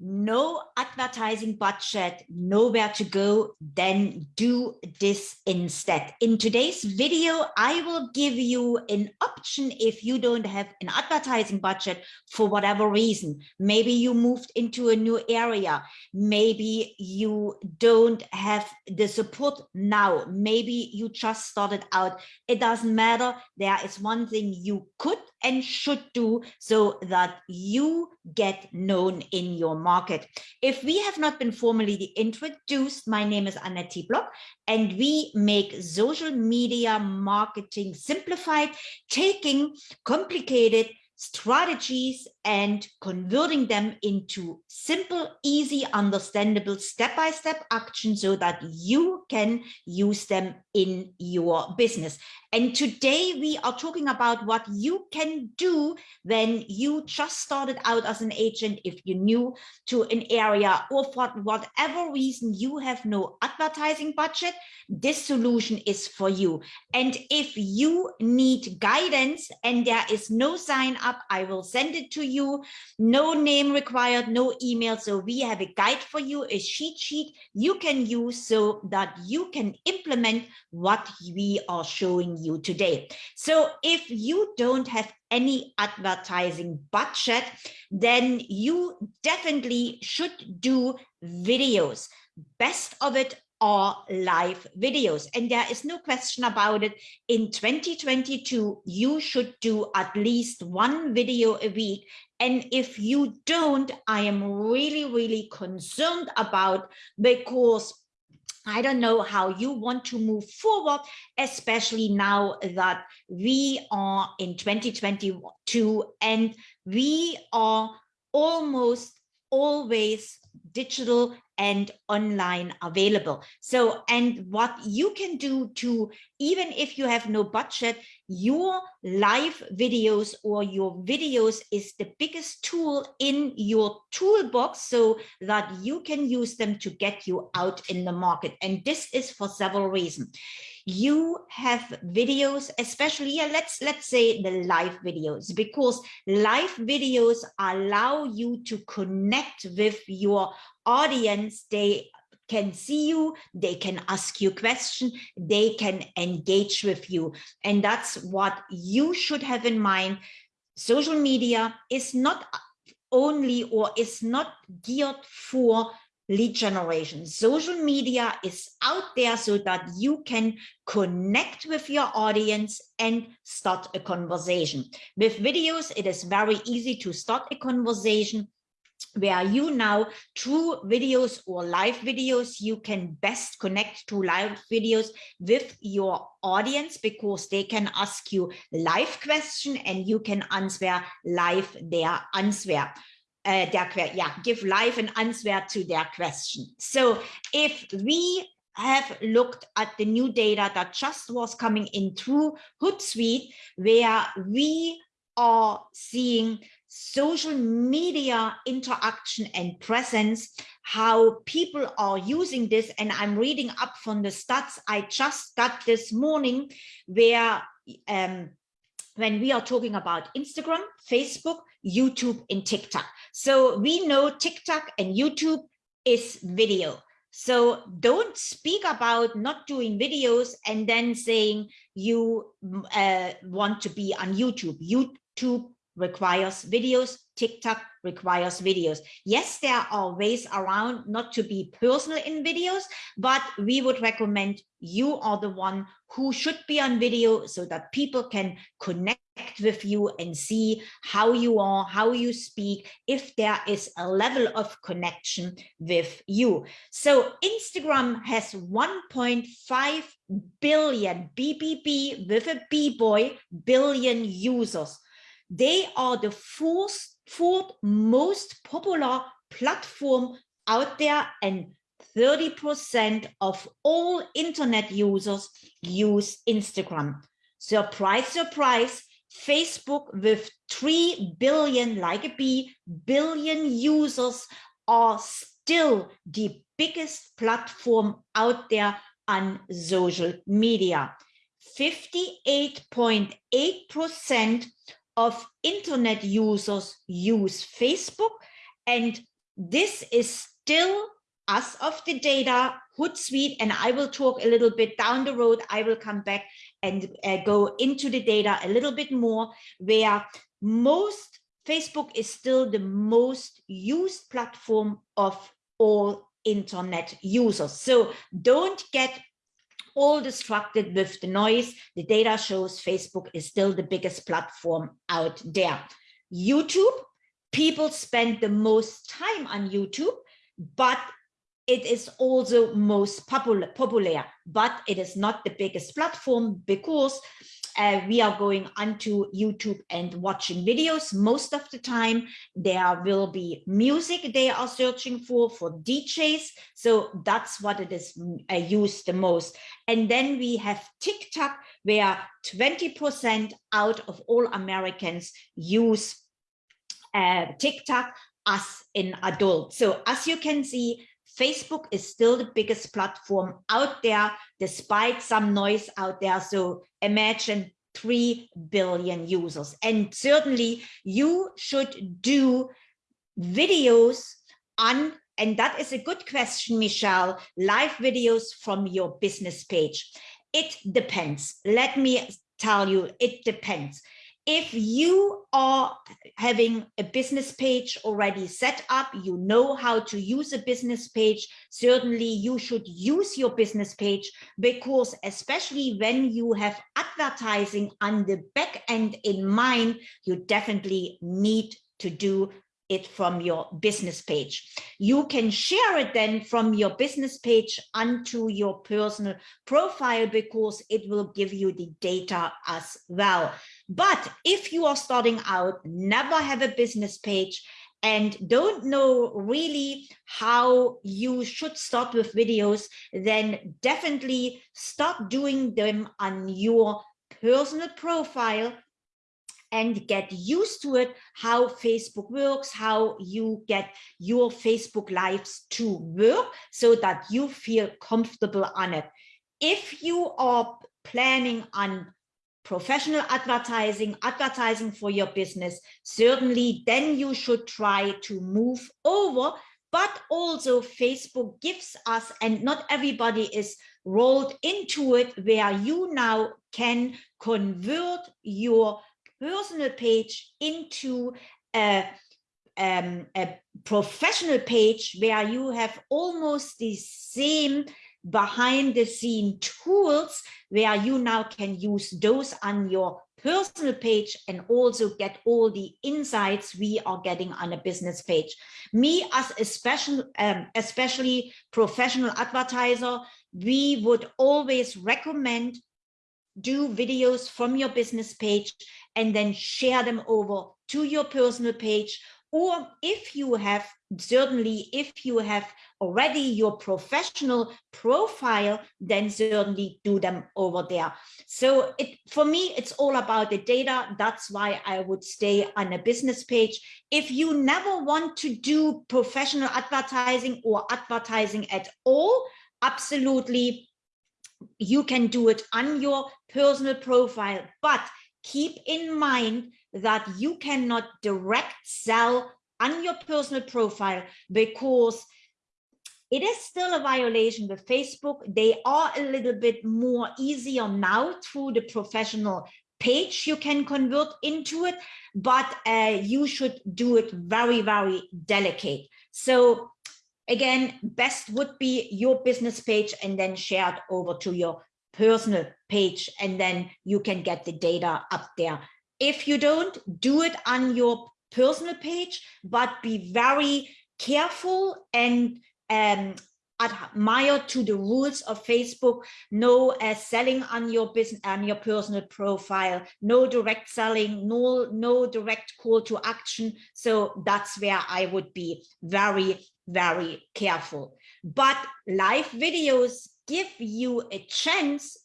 no advertising budget, nowhere to go, then do this instead. In today's video, I will give you an option if you don't have an advertising budget for whatever reason. Maybe you moved into a new area. Maybe you don't have the support now. Maybe you just started out. It doesn't matter. There is one thing you could and should do so that you get known in your market. If we have not been formally introduced, my name is Annette Block and we make social media marketing simplified, taking complicated strategies and converting them into simple, easy, understandable step-by-step -step action so that you can use them in your business. And today we are talking about what you can do when you just started out as an agent, if you're new to an area or for whatever reason you have no advertising budget, this solution is for you. And if you need guidance and there is no sign up, I will send it to you no name required, no email. So we have a guide for you, a cheat sheet you can use so that you can implement what we are showing you today. So if you don't have any advertising budget, then you definitely should do videos. Best of it are live videos. And there is no question about it. In 2022, you should do at least one video a week. And if you don't, I am really, really concerned about because I don't know how you want to move forward, especially now that we are in 2022 and we are almost always digital and online available. So, and what you can do to, even if you have no budget, your live videos or your videos is the biggest tool in your toolbox so that you can use them to get you out in the market. And this is for several reasons you have videos especially yeah, let's let's say the live videos because live videos allow you to connect with your audience they can see you they can ask you questions they can engage with you and that's what you should have in mind social media is not only or is not geared for lead generation. Social media is out there so that you can connect with your audience and start a conversation. With videos, it is very easy to start a conversation where you now through videos or live videos you can best connect to live videos with your audience because they can ask you live question and you can answer live their answer uh, their yeah give live an answer to their question. So if we have looked at the new data that just was coming in through Hootsuite, where we are seeing social media interaction and presence, how people are using this. And I'm reading up from the stats I just got this morning, where um, when we are talking about Instagram, Facebook, YouTube, and TikTok. So we know TikTok and YouTube is video. So don't speak about not doing videos and then saying you uh, want to be on YouTube. YouTube requires videos, TikTok requires videos. Yes, there are ways around not to be personal in videos, but we would recommend you are the one who should be on video so that people can connect with you and see how you are, how you speak, if there is a level of connection with you. So Instagram has 1.5 billion BBB with a B boy billion users. They are the fourth, fourth most popular platform out there and 30% of all internet users use Instagram. Surprise, surprise, Facebook with 3 billion, like a B, billion users are still the biggest platform out there on social media. 58.8% of internet users use Facebook and this is still as of the data Hootsuite, and I will talk a little bit down the road. I will come back and uh, go into the data a little bit more where most Facebook is still the most used platform of all internet users. So don't get all distracted with the noise. The data shows Facebook is still the biggest platform out there. YouTube, people spend the most time on YouTube, but it is also most popular, popular, but it is not the biggest platform because uh, we are going onto YouTube and watching videos most of the time. There will be music they are searching for, for DJs. So that's what it is uh, used the most. And then we have TikTok, where 20% out of all Americans use uh, TikTok as an adult. So as you can see, Facebook is still the biggest platform out there, despite some noise out there. So imagine 3 billion users. And certainly you should do videos on, and that is a good question, Michelle, live videos from your business page. It depends. Let me tell you, it depends if you are having a business page already set up, you know how to use a business page, certainly you should use your business page because especially when you have advertising on the back end in mind, you definitely need to do it from your business page. You can share it then from your business page onto your personal profile because it will give you the data as well. But if you are starting out, never have a business page, and don't know really how you should start with videos, then definitely start doing them on your personal profile and get used to it, how Facebook works, how you get your Facebook lives to work so that you feel comfortable on it. If you are planning on professional advertising, advertising for your business, certainly then you should try to move over but also Facebook gives us, and not everybody is rolled into it, where you now can convert your personal page into a, um, a professional page where you have almost the same behind the scene tools where you now can use those on your personal page and also get all the insights we are getting on a business page. Me as a special, um, especially professional advertiser, we would always recommend do videos from your business page and then share them over to your personal page. Or if you have, certainly if you have already your professional profile, then certainly do them over there. So it, for me, it's all about the data. That's why I would stay on a business page. If you never want to do professional advertising or advertising at all, absolutely you can do it on your personal profile, but keep in mind that you cannot direct sell on your personal profile because it is still a violation with Facebook. They are a little bit more easier now through the professional page you can convert into it, but uh, you should do it very, very delicate. So again, best would be your business page and then share it over to your personal page and then you can get the data up there. If you don't, do it on your personal page, but be very careful and um, admire to the rules of Facebook, no uh, selling on your business on your personal profile, no direct selling, no, no direct call to action. So that's where I would be very, very careful. But live videos give you a chance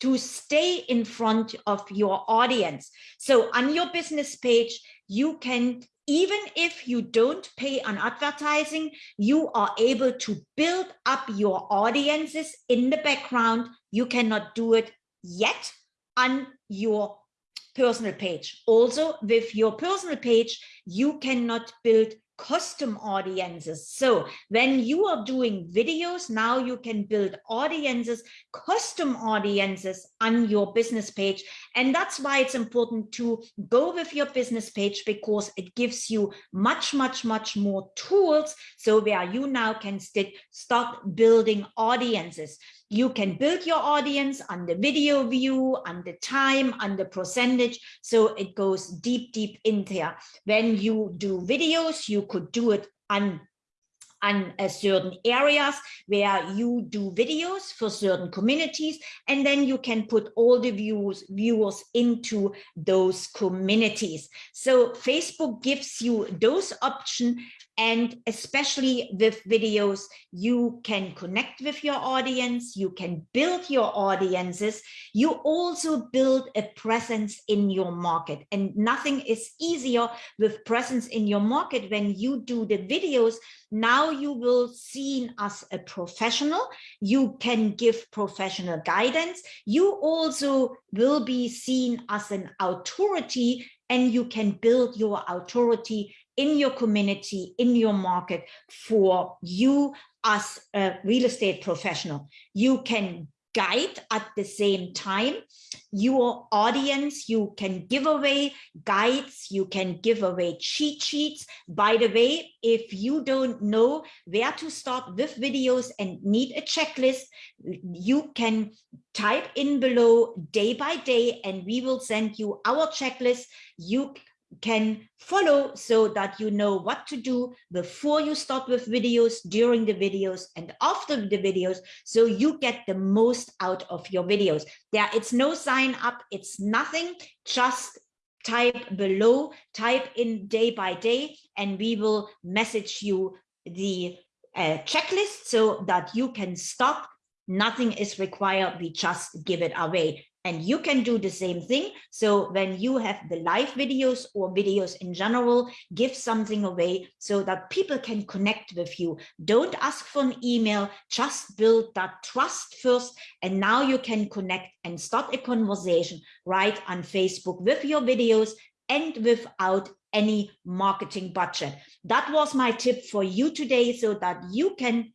to stay in front of your audience. So on your business page, you can, even if you don't pay on advertising, you are able to build up your audiences in the background. You cannot do it yet on your personal page. Also with your personal page, you cannot build custom audiences. So when you are doing videos, now you can build audiences, custom audiences on your business page. And that's why it's important to go with your business page because it gives you much, much, much more tools. So where you now can start building audiences. You can build your audience on the video view, on the time, on the percentage. So it goes deep, deep in there. When you do videos, you could do it on on uh, certain areas where you do videos for certain communities and then you can put all the views viewers into those communities so facebook gives you those options and especially with videos, you can connect with your audience, you can build your audiences, you also build a presence in your market. And nothing is easier with presence in your market when you do the videos. Now you will seen as a professional, you can give professional guidance. You also will be seen as an authority and you can build your authority in your community, in your market for you as a real estate professional. You can guide at the same time. Your audience you can give away guides you can give away cheat sheets. By the way if you don't know where to start with videos and need a checklist you can type in below day by day and we will send you our checklist. You can follow so that you know what to do before you start with videos, during the videos, and after the videos, so you get the most out of your videos. There, it's no sign up, it's nothing, just type below, type in day by day, and we will message you the uh, checklist so that you can stop. Nothing is required, we just give it away and you can do the same thing. So when you have the live videos or videos in general, give something away so that people can connect with you. Don't ask for an email, just build that trust first. And now you can connect and start a conversation right on Facebook with your videos and without any marketing budget. That was my tip for you today so that you can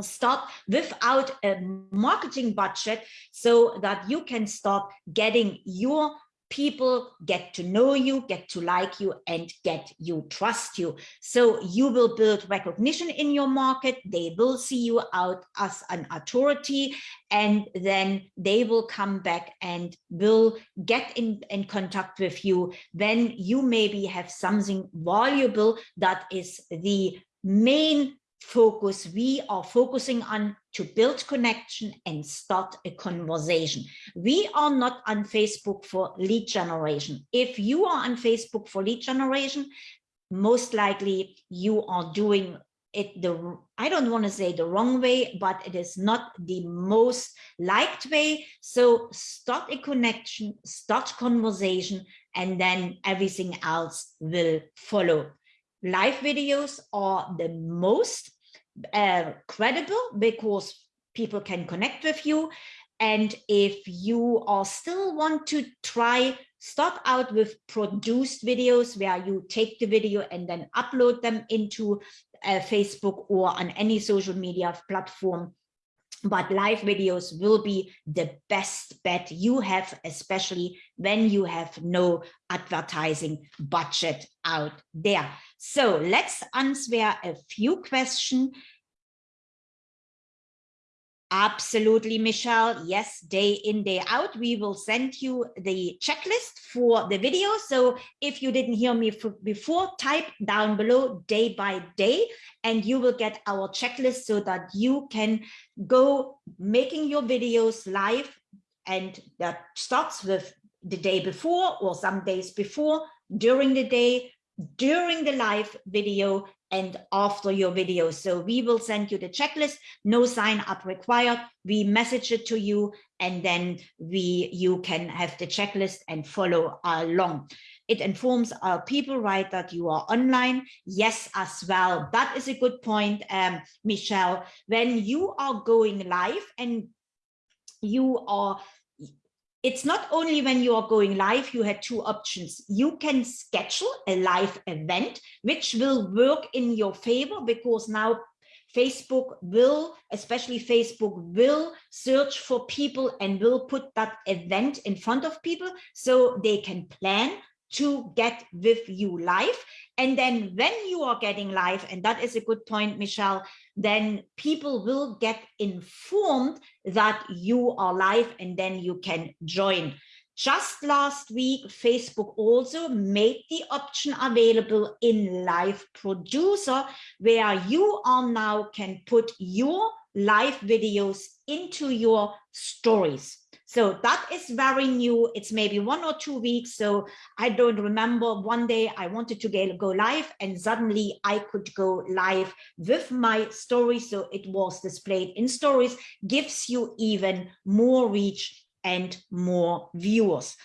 start without a marketing budget so that you can stop getting your people get to know you, get to like you, and get you trust you. So you will build recognition in your market. They will see you out as an authority, and then they will come back and will get in, in contact with you Then you maybe have something valuable that is the main focus we are focusing on to build connection and start a conversation. We are not on Facebook for lead generation. If you are on Facebook for lead generation, most likely you are doing it the I don't want to say the wrong way, but it is not the most liked way. So start a connection, start conversation, and then everything else will follow live videos are the most uh, credible because people can connect with you. And if you are still want to try, start out with produced videos where you take the video and then upload them into uh, Facebook or on any social media platform but live videos will be the best bet you have, especially when you have no advertising budget out there. So let's answer a few questions Absolutely, Michelle. Yes, day in, day out. We will send you the checklist for the video. So if you didn't hear me before, type down below day by day, and you will get our checklist so that you can go making your videos live. And that starts with the day before or some days before, during the day, during the live video and after your video. So we will send you the checklist, no sign up required. We message it to you and then we you can have the checklist and follow along. It informs our people, right, that you are online. Yes, as well. That is a good point, um, Michelle. When you are going live and you are it's not only when you are going live, you had two options. You can schedule a live event, which will work in your favor because now Facebook will, especially Facebook will search for people and will put that event in front of people so they can plan to get with you live. And then when you are getting live, and that is a good point, Michelle, then people will get informed that you are live and then you can join. Just last week, Facebook also made the option available in Live Producer, where you are now can put your live videos into your stories. So that is very new. It's maybe one or two weeks. So I don't remember one day I wanted to go live and suddenly I could go live with my story. So it was displayed in stories, gives you even more reach and more viewers.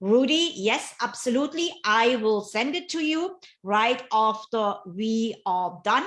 Rudy, yes, absolutely. I will send it to you right after we are done.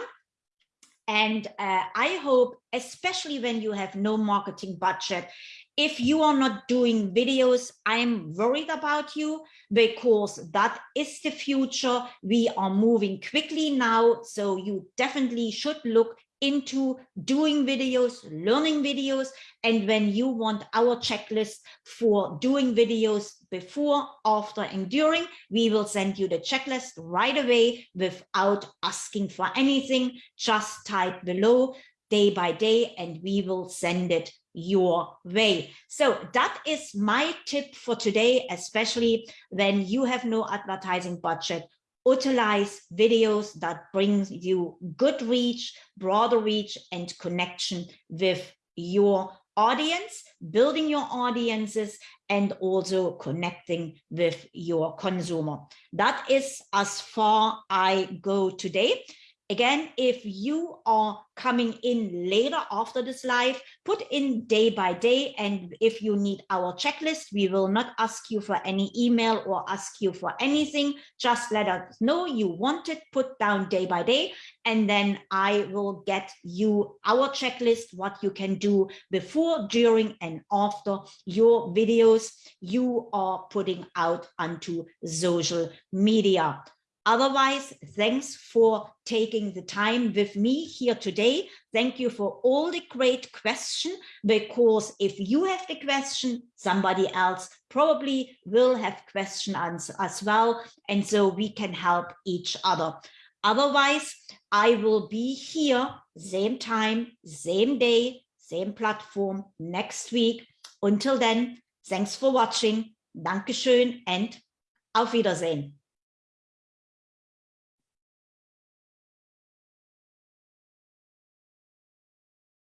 And uh, I hope, especially when you have no marketing budget, if you are not doing videos, I'm worried about you because that is the future. We are moving quickly now. So you definitely should look into doing videos, learning videos. And when you want our checklist for doing videos before, after, and during, we will send you the checklist right away without asking for anything. Just type below day by day and we will send it your way. So that is my tip for today, especially when you have no advertising budget. Utilize videos that brings you good reach, broader reach, and connection with your audience, building your audiences, and also connecting with your consumer. That is as far I go today. Again, if you are coming in later after this live, put in day by day. And if you need our checklist, we will not ask you for any email or ask you for anything. Just let us know you want it, put down day by day, and then I will get you our checklist, what you can do before, during, and after your videos you are putting out onto social media. Otherwise, thanks for taking the time with me here today. Thank you for all the great questions, because if you have the question, somebody else probably will have question as well. And so we can help each other. Otherwise, I will be here same time, same day, same platform next week. Until then, thanks for watching. Dankeschön and auf Wiedersehen.